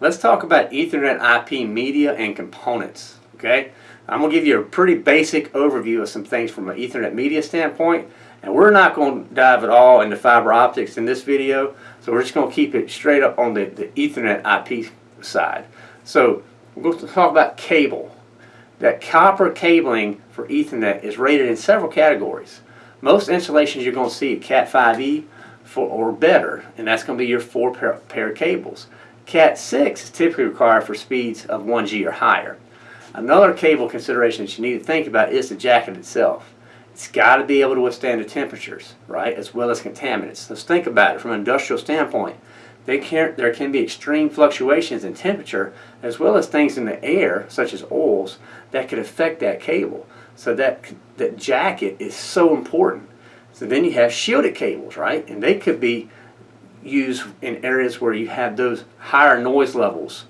let's talk about Ethernet IP media and components. Okay, I'm going to give you a pretty basic overview of some things from an Ethernet media standpoint, and we're not going to dive at all into fiber optics in this video, so we're just going to keep it straight up on the, the Ethernet IP side. So we're going to talk about cable. That copper cabling for Ethernet is rated in several categories. Most installations you're going to see Cat 5e for, or better, and that's going to be your four pair, pair cables. Cat 6 is typically required for speeds of 1G or higher. Another cable consideration that you need to think about is the jacket itself. It's got to be able to withstand the temperatures, right, as well as contaminants. Let's think about it from an industrial standpoint. Can, there can be extreme fluctuations in temperature as well as things in the air, such as oils, that could affect that cable. So that, that jacket is so important. So then you have shielded cables, right? And they could be used in areas where you have those higher noise levels,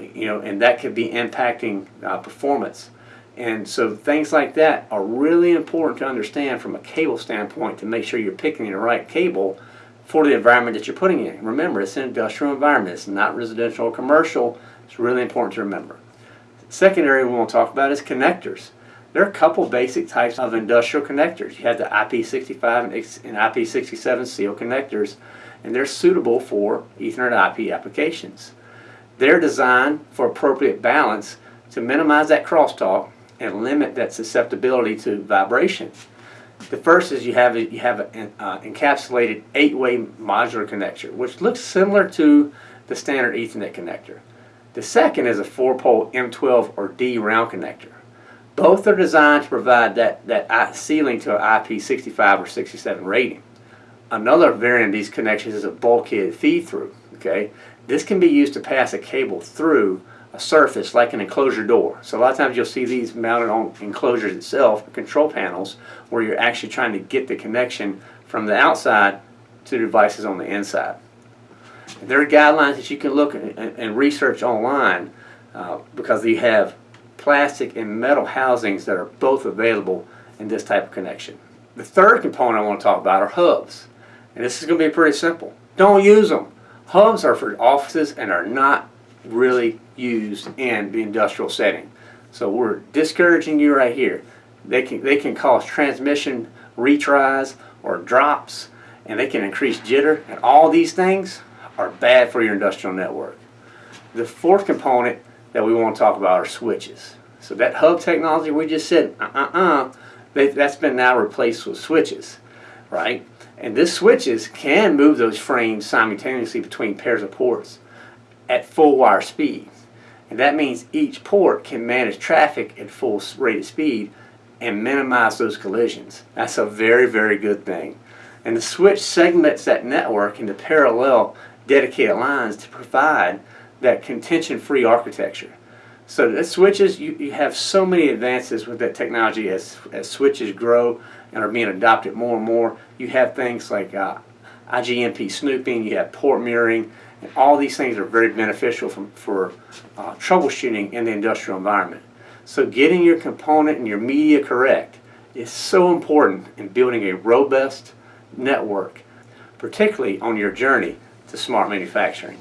you know, and that could be impacting uh, performance. And so things like that are really important to understand from a cable standpoint to make sure you're picking the right cable for the environment that you're putting in. Remember, it's an industrial environment. It's not residential or commercial. It's really important to remember. second area we want to talk about is connectors. There are a couple basic types of industrial connectors. You have the IP65 and IP67 seal connectors, and they're suitable for Ethernet IP applications. They're designed for appropriate balance to minimize that crosstalk and limit that susceptibility to vibration. The first is you have you have an uh, encapsulated eight-way modular connector, which looks similar to the standard Ethernet connector. The second is a four-pole M12 or D round connector. Both are designed to provide that, that sealing to an IP65 or 67 rating. Another variant of these connections is a bulkhead feed-through. Okay, This can be used to pass a cable through a surface like an enclosure door. So a lot of times you'll see these mounted on enclosures itself, control panels, where you're actually trying to get the connection from the outside to the devices on the inside. There are guidelines that you can look and, and research online uh, because you have plastic and metal housings that are both available in this type of connection. The third component I want to talk about are hubs. And this is going to be pretty simple. Don't use them. Hubs are for offices and are not really used in the industrial setting. So we're discouraging you right here. They can, they can cause transmission retries or drops and they can increase jitter and all these things are bad for your industrial network. The fourth component that we want to talk about are switches. So that hub technology we just said, uh-uh-uh, that's been now replaced with switches, right? And this switches can move those frames simultaneously between pairs of ports at full wire speed. And that means each port can manage traffic at full rated speed and minimize those collisions. That's a very, very good thing. And the switch segments that network into parallel dedicated lines to provide that contention-free architecture. So the switches, you, you have so many advances with that technology as, as switches grow and are being adopted more and more. You have things like uh, IGMP snooping, you have port mirroring, and all these things are very beneficial from, for uh, troubleshooting in the industrial environment. So getting your component and your media correct is so important in building a robust network, particularly on your journey to smart manufacturing.